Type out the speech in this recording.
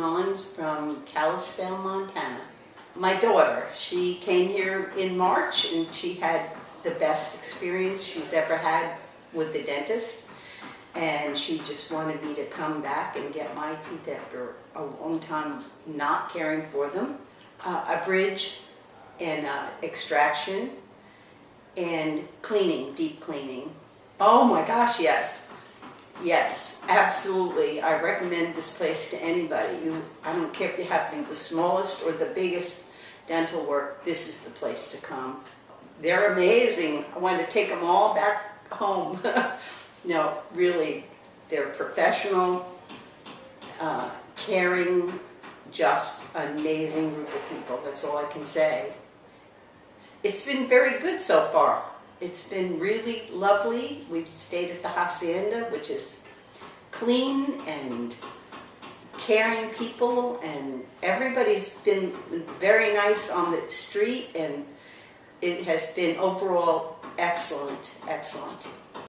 Kalispell, Montana. My daughter, she came here in March and she had the best experience she's ever had with the dentist. And she just wanted me to come back and get my teeth after a long time not caring for them. Uh, a bridge and uh, extraction and cleaning, deep cleaning. Oh my gosh, yes. Yes, absolutely. I recommend this place to anybody. You, I don't care if you have the smallest or the biggest dental work, this is the place to come. They're amazing. I want to take them all back home. no, really, they're professional, uh, caring, just amazing group of people. That's all I can say. It's been very good so far. It's been really lovely. We've stayed at the Hacienda, which is clean and caring people and everybody's been very nice on the street and it has been overall excellent, excellent.